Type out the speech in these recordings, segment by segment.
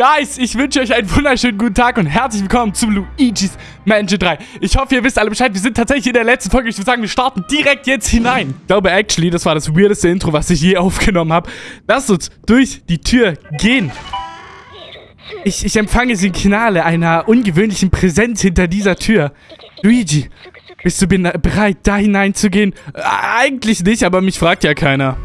Guys, ich wünsche euch einen wunderschönen guten Tag und herzlich willkommen zum Luigi's Mansion 3. Ich hoffe, ihr wisst alle Bescheid. Wir sind tatsächlich in der letzten Folge. Ich würde sagen, wir starten direkt jetzt hinein. Ich glaube, actually, das war das weirdeste Intro, was ich je aufgenommen habe. Lasst uns durch die Tür gehen. Ich, ich empfange Signale einer ungewöhnlichen Präsenz hinter dieser Tür. Luigi, bist du bereit, da hineinzugehen? Äh, eigentlich nicht, aber mich fragt ja keiner.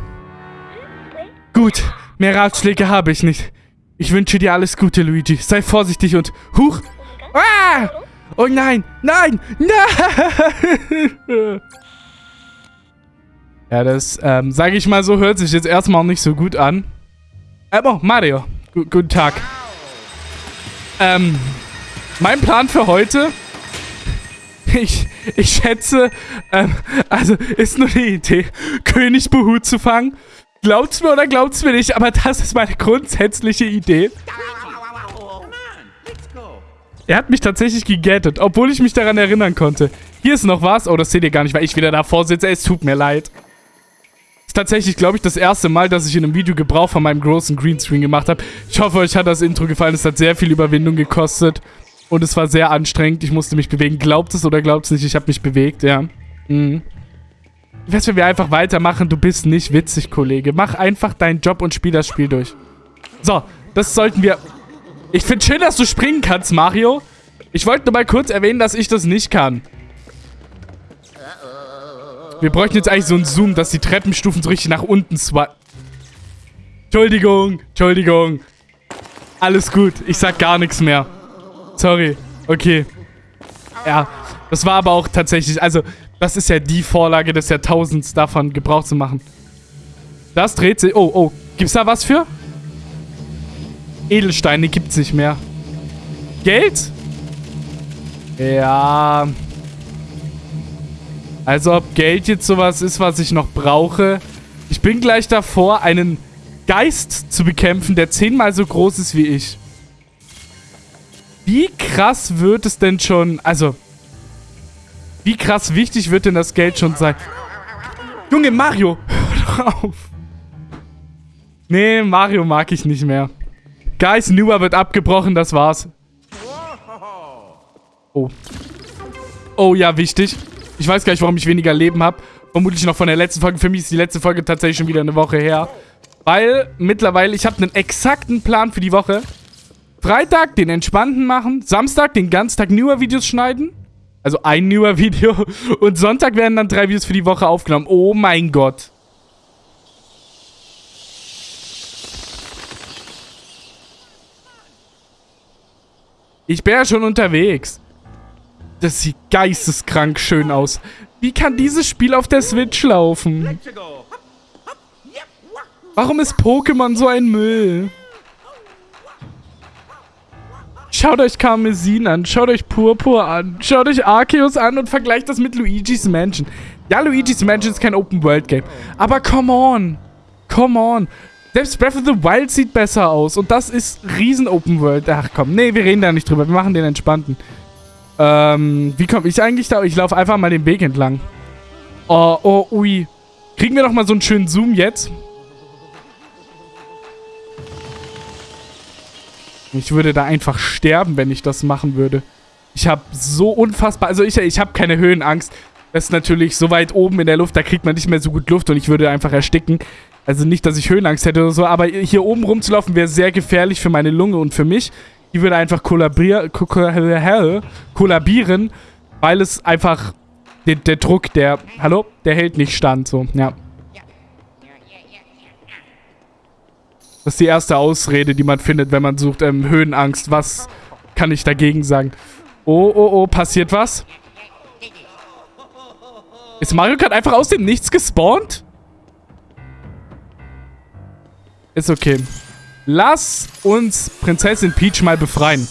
Gut, mehr Ratschläge habe ich nicht. Ich wünsche dir alles Gute, Luigi. Sei vorsichtig und... Huch! Ah! Oh nein! Nein! Nein! ja, das, ähm, sage ich mal so, hört sich jetzt erstmal nicht so gut an. Ähm, oh, Mario. G guten Tag. Ähm, mein Plan für heute... Ich, ich schätze, ähm, also ist nur die Idee, König Behu zu fangen Glaubt's mir oder glaubt's mir nicht, aber das ist meine grundsätzliche Idee. Er hat mich tatsächlich gegettet, obwohl ich mich daran erinnern konnte. Hier ist noch was. Oh, das seht ihr gar nicht, weil ich wieder davor sitze. Es tut mir leid. Ist tatsächlich, glaube ich, das erste Mal, dass ich in einem Video Gebrauch von meinem großen Greenscreen gemacht habe. Ich hoffe, euch hat das Intro gefallen. Es hat sehr viel Überwindung gekostet. Und es war sehr anstrengend. Ich musste mich bewegen. Glaubt es oder glaubt es nicht? Ich habe mich bewegt, ja. Mhm. Wär's, wenn wir einfach weitermachen? Du bist nicht witzig, Kollege. Mach einfach deinen Job und spiel das Spiel durch. So, das sollten wir... Ich finde schön, dass du springen kannst, Mario. Ich wollte nur mal kurz erwähnen, dass ich das nicht kann. Wir bräuchten jetzt eigentlich so einen Zoom, dass die Treppenstufen so richtig nach unten swipen. Entschuldigung, Entschuldigung. Alles gut, ich sag gar nichts mehr. Sorry, okay. Ja, das war aber auch tatsächlich, also das ist ja die Vorlage des Jahrtausends, davon Gebrauch zu machen. Das dreht sich... Oh, oh. Gibt's da was für? Edelsteine gibt's nicht mehr. Geld? Ja. Also ob Geld jetzt sowas ist, was ich noch brauche. Ich bin gleich davor, einen Geist zu bekämpfen, der zehnmal so groß ist wie ich. Wie krass wird es denn schon... Also, wie krass wichtig wird denn das Geld schon sein? Junge, Mario! Hör doch auf! Nee, Mario mag ich nicht mehr. Guys, Newer wird abgebrochen, das war's. Oh. Oh ja, wichtig. Ich weiß gar nicht, warum ich weniger Leben habe. Vermutlich noch von der letzten Folge. Für mich ist die letzte Folge tatsächlich schon wieder eine Woche her. Weil mittlerweile, ich habe einen exakten Plan für die Woche. Freitag den entspannten machen. Samstag den ganzen Tag Newer Videos schneiden. Also ein newer Video. Und Sonntag werden dann drei Videos für die Woche aufgenommen. Oh mein Gott. Ich bin ja schon unterwegs. Das sieht geisteskrank schön aus. Wie kann dieses Spiel auf der Switch laufen? Warum ist Pokémon so ein Müll? Schaut euch Karmesin an, schaut euch Purpur an, schaut euch Arceus an und vergleicht das mit Luigi's Mansion. Ja, Luigi's Mansion ist kein Open-World-Game, aber come on, come on. Selbst Breath of the Wild sieht besser aus und das ist riesen Open-World. Ach komm, nee, wir reden da nicht drüber, wir machen den entspannten. Ähm, wie komme ich eigentlich da? Ich laufe einfach mal den Weg entlang. Oh, oh, ui. Kriegen wir noch mal so einen schönen Zoom jetzt? Ich würde da einfach sterben, wenn ich das machen würde. Ich habe so unfassbar... Also ich, ich habe keine Höhenangst. Das ist natürlich so weit oben in der Luft, da kriegt man nicht mehr so gut Luft und ich würde einfach ersticken. Also nicht, dass ich Höhenangst hätte oder so, aber hier oben rumzulaufen wäre sehr gefährlich für meine Lunge und für mich. Die würde einfach kollabieren, weil es einfach der, der Druck, der, hallo, der hält nicht stand, so, ja. Das ist die erste Ausrede, die man findet, wenn man sucht, ähm, Höhenangst. Was kann ich dagegen sagen? Oh, oh, oh, passiert was? Ist Mario Kart einfach aus dem Nichts gespawnt? Ist okay. Lass uns Prinzessin Peach mal befreien.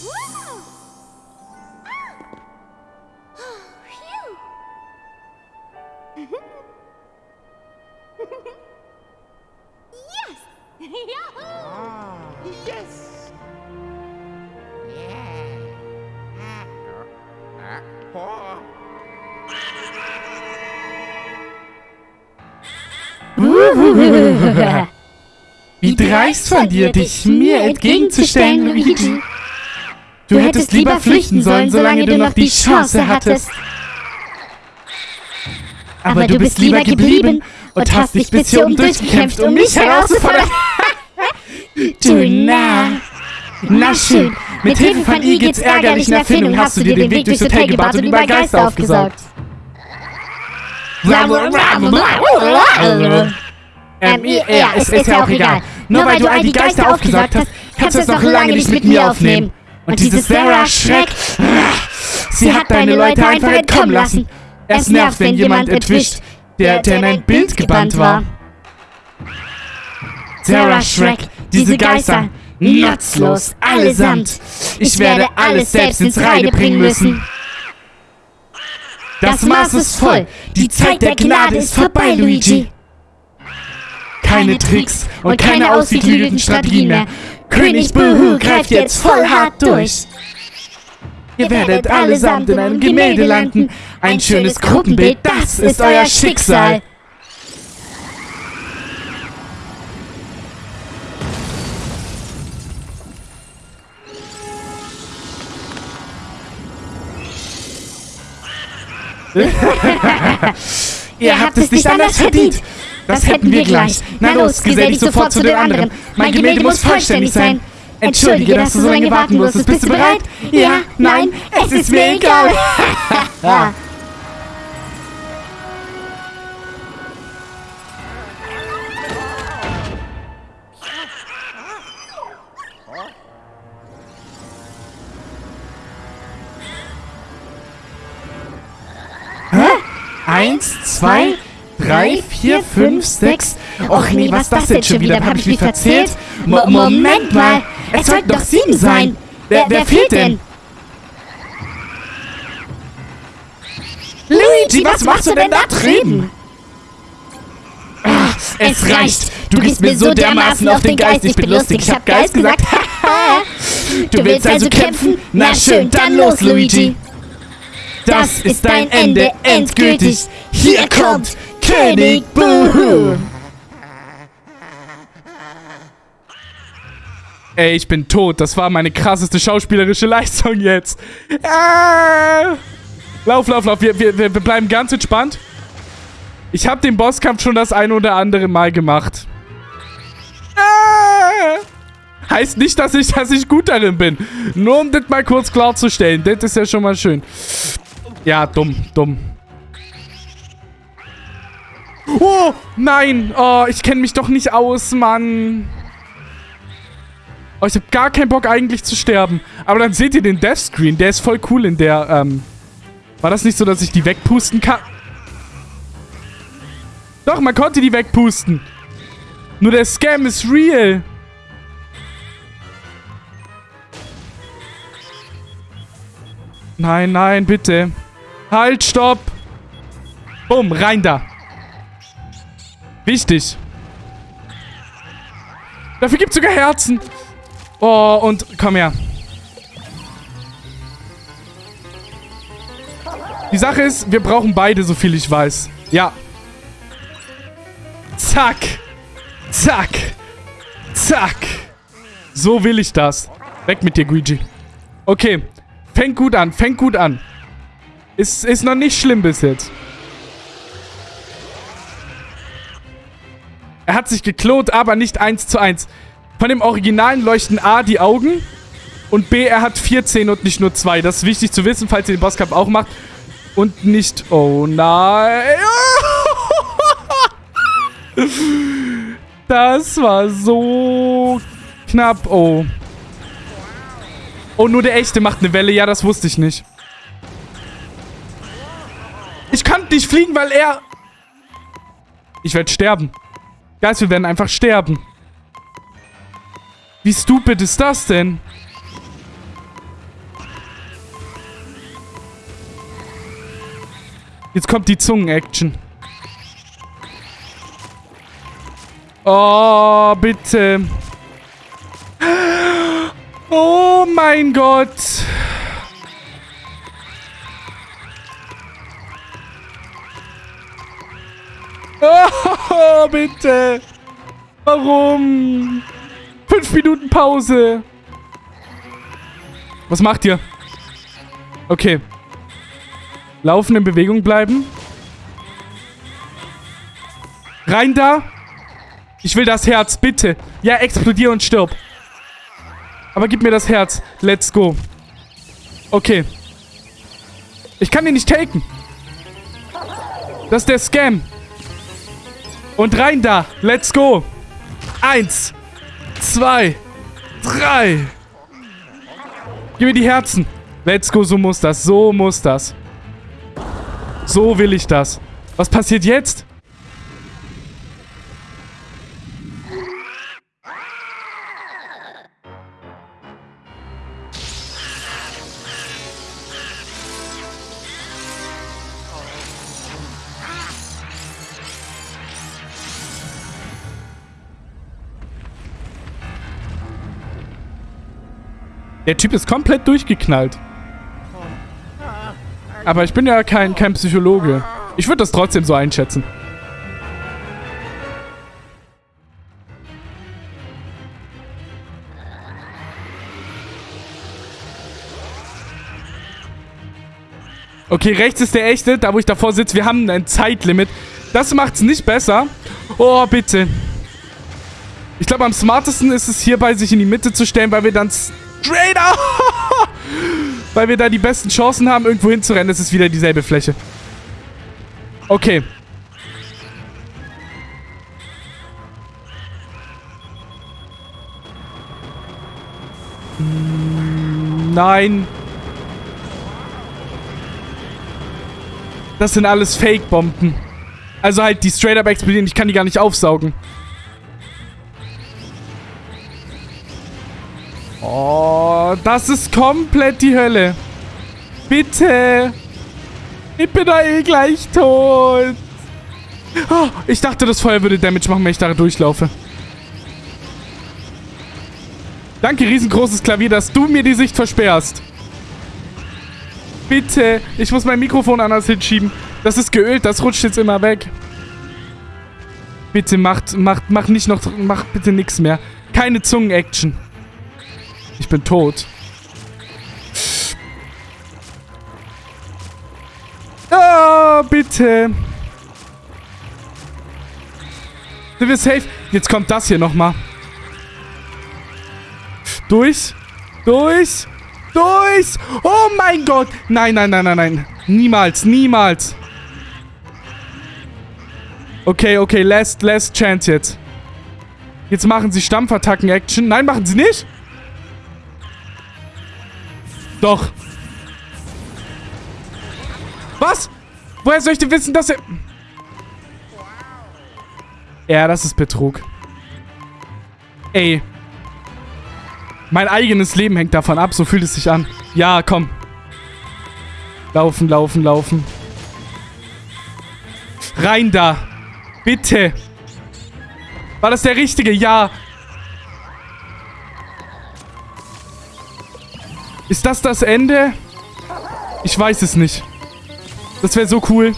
Wie dreist von dir, dich mir entgegenzustellen, Luigi. Du hättest lieber flüchten sollen, solange du noch die Chance hattest. Aber du bist lieber geblieben und hast dich bis hier oben durchgekämpft, um mich herauszufordern. du nah. Na schön, mit Hilfe von Igits ärgerlichen Erfindung hast du dir den Weg durchs Hotel gebaut und über Geister aufgesaugt. Ähm, ja, es ist ja auch egal. Nur weil du all die Geister aufgesaugt hast, kannst du es noch lange nicht mit mir aufnehmen. Und dieses Sarah Schreck, sie hat deine Leute einfach entkommen lassen. Es nervt, wenn jemand entwischt, der, der in ein Bild gebannt war. Sarah Shrek, diese Geister, nutzlos, allesamt. Ich werde alles selbst ins Reine bringen müssen. Das Maß ist voll. Die Zeit der Gnade ist vorbei, Luigi. Keine Tricks und keine ausgeklügelten Strategien mehr. König Buhu greift jetzt voll hart durch. Ihr werdet allesamt in einem Gemälde landen. Ein schönes Gruppenbild, das ist euer Schicksal. Ihr habt es nicht anders verdient. Das hätten wir gleich. Na los, gesell dich sofort zu den anderen. Mein Gemälde muss vollständig sein. Entschuldige, dass du so lange warten musstest. Bist du bereit? Ja, nein, es ist mir egal. Eins, zwei, drei, vier, fünf, sechs. Och nee, was ist das denn schon wieder? Hab ich mich verzählt? Mo Moment mal, es sollten doch sieben sein. Wer, wer fehlt denn? Luigi, was machst du denn da drüben? Ach, es reicht. Du gehst mir so dermaßen auf den Geist. Ich bin lustig. Ich hab Geist gesagt. du willst also kämpfen? Na schön, dann los, Luigi. Das ist dein Ende endgültig. Hier kommt König Boohoo. Ey, ich bin tot. Das war meine krasseste schauspielerische Leistung jetzt. Ah. Lauf, lauf, lauf. Wir, wir, wir bleiben ganz entspannt. Ich habe den Bosskampf schon das ein oder andere Mal gemacht. Ah. Heißt nicht, dass ich, dass ich gut darin bin. Nur um das mal kurz klarzustellen. Das ist ja schon mal schön. Ja, dumm, dumm. Oh, nein. Oh, ich kenne mich doch nicht aus, Mann. Oh, ich habe gar keinen Bock eigentlich zu sterben. Aber dann seht ihr den Death Screen. Der ist voll cool in der, ähm... War das nicht so, dass ich die wegpusten kann? Doch, man konnte die wegpusten. Nur der Scam ist real. Nein, nein, bitte. Halt, stopp. Bumm, rein da. Wichtig. Dafür gibt es sogar Herzen. Oh, und komm her. Die Sache ist, wir brauchen beide, so viel ich weiß. Ja. Zack. Zack. Zack. So will ich das. Weg mit dir, Guigi. Okay. Fängt gut an. Fängt gut an. Ist, ist noch nicht schlimm bis jetzt. Er hat sich geklont, aber nicht eins zu eins. Von dem Originalen leuchten A die Augen und B, er hat 14 und nicht nur zwei. Das ist wichtig zu wissen, falls ihr den Bosskampf auch macht. Und nicht... Oh nein. Das war so knapp. Oh. Oh, nur der echte macht eine Welle. Ja, das wusste ich nicht. Ich kann nicht fliegen, weil er... Ich werde sterben. Guys, wir werden einfach sterben. Wie stupid ist das denn? Jetzt kommt die Zungen-Action. Oh, bitte. Oh mein Gott. Oh, bitte. Warum? Fünf Minuten Pause. Was macht ihr? Okay. Laufen in Bewegung bleiben. Rein da. Ich will das Herz, bitte. Ja, explodier und stirb. Aber gib mir das Herz. Let's go. Okay. Ich kann ihn nicht taken. Das ist der Scam. Und rein da. Let's go. Eins. Zwei. Drei. Gib mir die Herzen. Let's go, so muss das. So muss das. So will ich das. Was passiert jetzt? Der Typ ist komplett durchgeknallt. Aber ich bin ja kein, kein Psychologe. Ich würde das trotzdem so einschätzen. Okay, rechts ist der echte, da wo ich davor sitze. Wir haben ein Zeitlimit. Das macht es nicht besser. Oh, bitte. Ich glaube, am smartesten ist es hierbei, sich in die Mitte zu stellen, weil wir dann straight out. Weil wir da die besten Chancen haben, irgendwo hinzurennen. Es ist wieder dieselbe Fläche. Okay. Nein. Das sind alles Fake-Bomben. Also halt, die straight up explodieren. Ich kann die gar nicht aufsaugen. Oh, das ist komplett die Hölle. Bitte. Ich bin da eh gleich tot. Oh, ich dachte, das Feuer würde Damage machen, wenn ich da durchlaufe. Danke, riesengroßes Klavier, dass du mir die Sicht versperrst. Bitte. Ich muss mein Mikrofon anders hinschieben. Das ist geölt, das rutscht jetzt immer weg. Bitte macht, macht, macht nicht noch, macht bitte nichts mehr. Keine Zungen-Action. Ich bin tot. Ah, bitte. Sind wir safe? Jetzt kommt das hier nochmal. Durch. Durch. Durch. Oh mein Gott. Nein, nein, nein, nein, nein. Niemals, niemals. Okay, okay, last, last chance jetzt. Jetzt machen sie Stampfattacken-Action. Nein, machen sie nicht. Doch. Was? Woher soll ich denn wissen, dass er... Ja, das ist Betrug. Ey. Mein eigenes Leben hängt davon ab, so fühlt es sich an. Ja, komm. Laufen, laufen, laufen. Rein da. Bitte. War das der richtige? Ja. Ist das das Ende? Ich weiß es nicht. Das wäre so cool.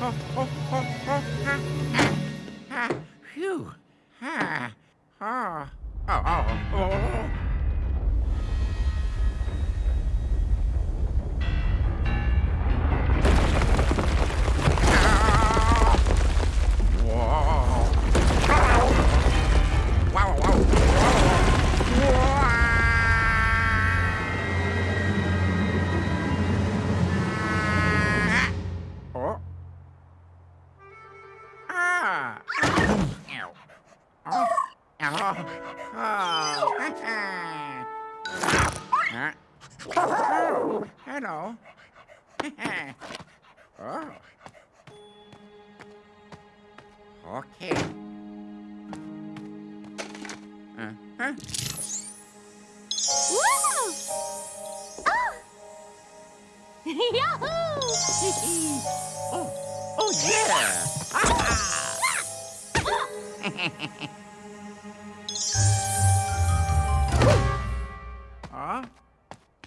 Oh, oh, Oh, hello. oh. Okay.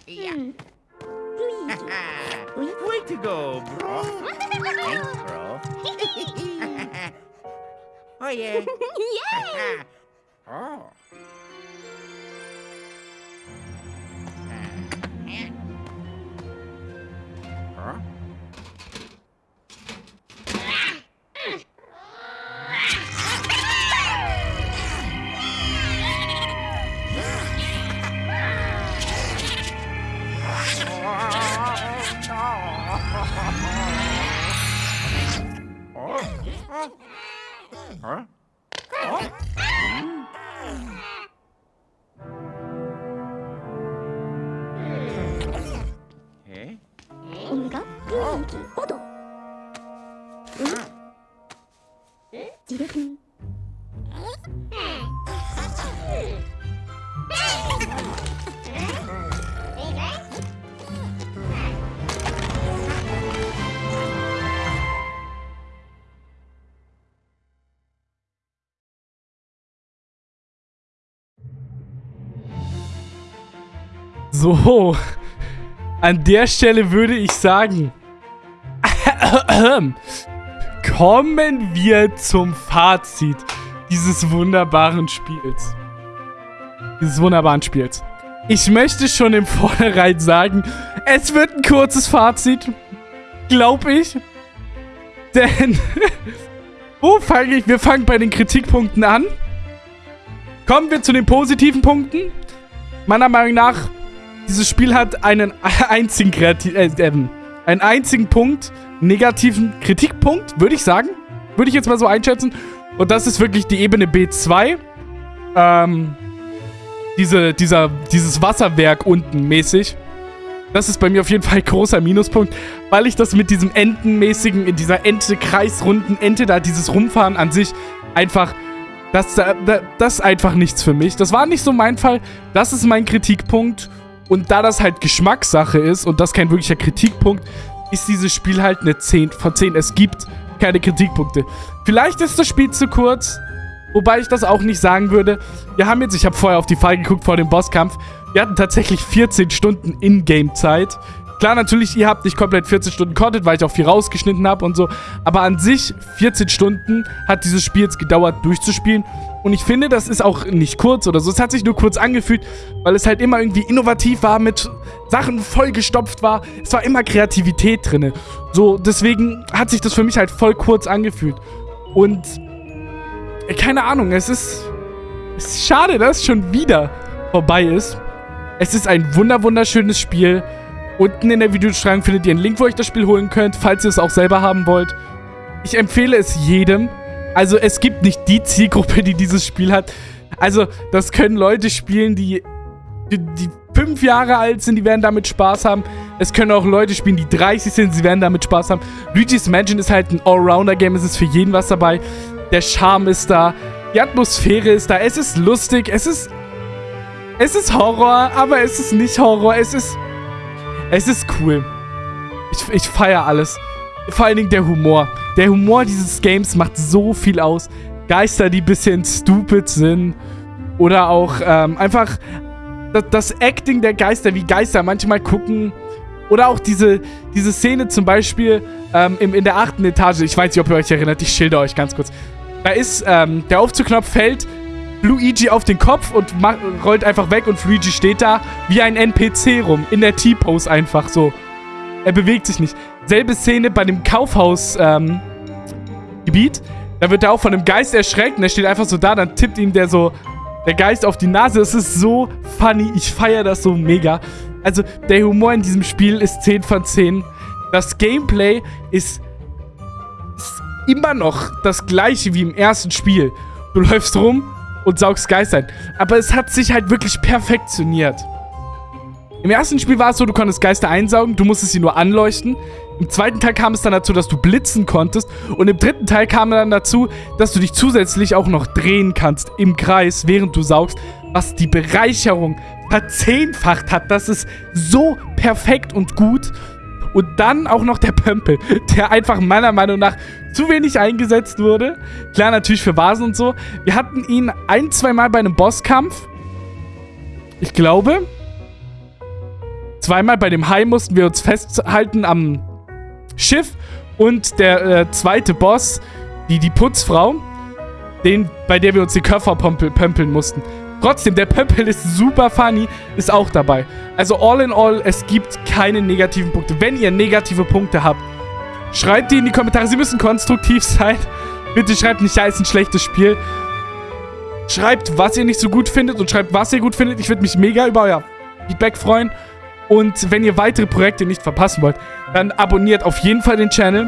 Yeah. Hmm. Way to go, bro. Thanks, bro. oh yeah. Yay! oh. So, an der Stelle würde ich sagen, kommen wir zum Fazit dieses wunderbaren Spiels. Dieses wunderbaren Spiels. Ich möchte schon im Vornherein sagen, es wird ein kurzes Fazit. Glaub ich. Denn, wo fange ich? Wir fangen bei den Kritikpunkten an. Kommen wir zu den positiven Punkten. Meiner Meinung nach dieses Spiel hat einen einzigen Kreativ äh, äh, einen einzigen Punkt, negativen Kritikpunkt, würde ich sagen. Würde ich jetzt mal so einschätzen. Und das ist wirklich die Ebene B2. Ähm, diese, dieser, dieses Wasserwerk unten mäßig. Das ist bei mir auf jeden Fall ein großer Minuspunkt, weil ich das mit diesem Entenmäßigen, in dieser Ente, kreisrunden Ente da, dieses Rumfahren an sich einfach, das, das ist einfach nichts für mich. Das war nicht so mein Fall. Das ist mein Kritikpunkt. Und da das halt Geschmackssache ist und das kein wirklicher Kritikpunkt, ist dieses Spiel halt eine 10 von 10. Es gibt keine Kritikpunkte. Vielleicht ist das Spiel zu kurz, wobei ich das auch nicht sagen würde. Wir haben jetzt, ich habe vorher auf die Fall geguckt vor dem Bosskampf, wir hatten tatsächlich 14 Stunden Ingame-Zeit. Klar, natürlich, ihr habt nicht komplett 14 Stunden Content, weil ich auch viel rausgeschnitten habe und so. Aber an sich, 14 Stunden hat dieses Spiel jetzt gedauert durchzuspielen. Und ich finde, das ist auch nicht kurz oder so. Es hat sich nur kurz angefühlt, weil es halt immer irgendwie innovativ war, mit Sachen vollgestopft war. Es war immer Kreativität drin. So, deswegen hat sich das für mich halt voll kurz angefühlt. Und äh, keine Ahnung, es ist, es ist schade, dass es schon wieder vorbei ist. Es ist ein wunder wunderschönes Spiel. Unten in der Videobeschreibung findet ihr einen Link, wo ihr euch das Spiel holen könnt, falls ihr es auch selber haben wollt. Ich empfehle es jedem. Also es gibt nicht die Zielgruppe, die dieses Spiel hat. Also das können Leute spielen, die, die, die fünf Jahre alt sind, die werden damit Spaß haben. Es können auch Leute spielen, die 30 sind, sie werden damit Spaß haben. Luigi's Mansion ist halt ein Allrounder-Game, es ist für jeden was dabei. Der Charme ist da, die Atmosphäre ist da, es ist lustig, es ist... Es ist Horror, aber es ist nicht Horror, es ist... Es ist cool. Ich, ich feiere alles. Vor allen Dingen der Humor. Der Humor dieses Games macht so viel aus. Geister, die ein bisschen stupid sind. Oder auch ähm, einfach das, Acting der Geister, wie Geister manchmal gucken. Oder auch diese, diese Szene zum Beispiel ähm, im, in der achten Etage. Ich weiß nicht, ob ihr euch erinnert. Ich schilder euch ganz kurz. Da ist, ähm, der Aufzugknopf fällt Luigi auf den Kopf und rollt einfach weg und Luigi steht da wie ein NPC rum. In der T-Pose einfach so. Er bewegt sich nicht. Selbe Szene bei dem Kaufhaus-Gebiet. Ähm, da wird er auch von einem Geist erschreckt und er steht einfach so da. Dann tippt ihm der so, der Geist auf die Nase. Es ist so funny. Ich feiere das so mega. Also, der Humor in diesem Spiel ist 10 von 10. Das Gameplay ist, ist immer noch das gleiche wie im ersten Spiel. Du läufst rum, und saugst Geister ein. Aber es hat sich halt wirklich perfektioniert. Im ersten Spiel war es so, du konntest Geister einsaugen, du musstest sie nur anleuchten. Im zweiten Teil kam es dann dazu, dass du blitzen konntest. Und im dritten Teil kam dann dazu, dass du dich zusätzlich auch noch drehen kannst im Kreis, während du saugst. Was die Bereicherung verzehnfacht hat. Das ist so perfekt und gut. Und dann auch noch der Pömpel, der einfach meiner Meinung nach zu wenig eingesetzt wurde. Klar, natürlich für Vasen und so. Wir hatten ihn ein, zwei Mal bei einem Bosskampf. Ich glaube. Zweimal bei dem Hai mussten wir uns festhalten am Schiff. Und der äh, zweite Boss, die, die Putzfrau, den, bei der wir uns die pömpel, pömpeln mussten. Trotzdem, der Pömpel ist super funny, ist auch dabei. Also all in all, es gibt keine negativen Punkte. Wenn ihr negative Punkte habt, schreibt die in die Kommentare. Sie müssen konstruktiv sein. Bitte schreibt nicht, ja, ist ein schlechtes Spiel. Schreibt, was ihr nicht so gut findet und schreibt, was ihr gut findet. Ich würde mich mega über euer Feedback freuen. Und wenn ihr weitere Projekte nicht verpassen wollt, dann abonniert auf jeden Fall den Channel.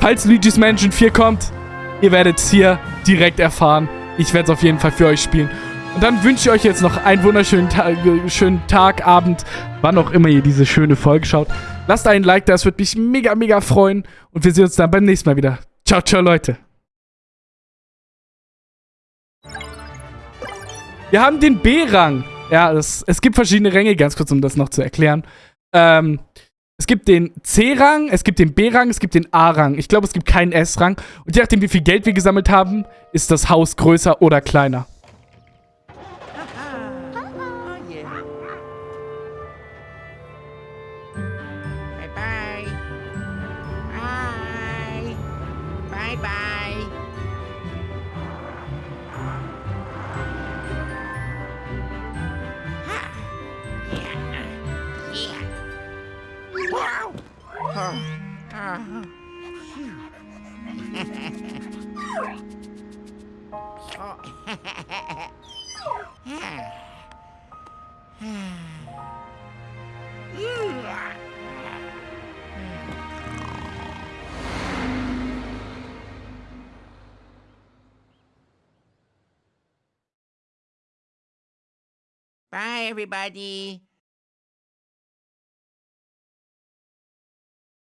Falls Luigi's Mansion 4 kommt, ihr werdet es hier direkt erfahren. Ich werde es auf jeden Fall für euch spielen. Und dann wünsche ich euch jetzt noch einen wunderschönen Tag, schönen Tag, Abend, wann auch immer ihr diese schöne Folge schaut. Lasst einen Like da, es würde mich mega, mega freuen. Und wir sehen uns dann beim nächsten Mal wieder. Ciao, ciao, Leute. Wir haben den B-Rang. Ja, das, es gibt verschiedene Ränge, ganz kurz, um das noch zu erklären. Ähm, es gibt den C-Rang, es gibt den B-Rang, es gibt den A-Rang. Ich glaube, es gibt keinen S-Rang. Und je nachdem, wie viel Geld wir gesammelt haben, ist das Haus größer oder kleiner. Oh, Bye, everybody.